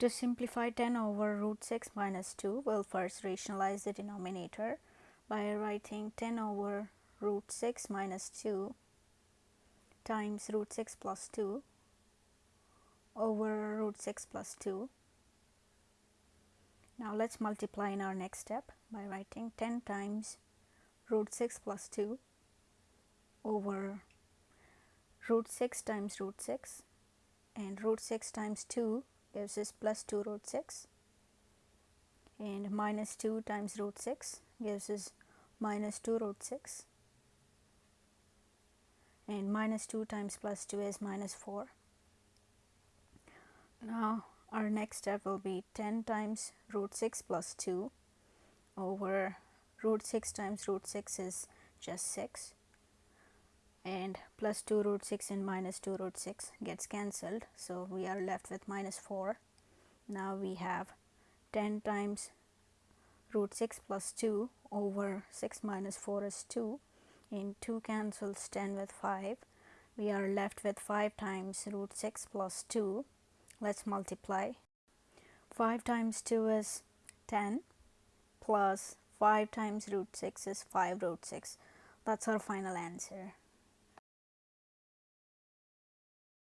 To simplify 10 over root 6 minus 2, we'll first rationalize the denominator by writing 10 over root 6 minus 2 times root 6 plus 2 over root 6 plus 2. Now, let us multiply in our next step by writing 10 times root 6 plus 2 over root 6 times root 6 and root 6 times 2 gives us plus 2 root 6 and minus 2 times root 6 gives us minus 2 root 6 and minus 2 times plus 2 is minus 4. Now, our next step will be 10 times root 6 plus 2 over root 6 times root 6 is just 6 and plus 2 root 6 and minus 2 root 6 gets cancelled. So, we are left with minus 4. Now, we have 10 times root 6 plus 2 over 6 minus 4 is 2 and 2 cancels 10 with 5. We are left with 5 times root 6 plus 2. Let us multiply. 5 times 2 is 10 plus 5 times root 6 is 5 root 6. That is our final answer.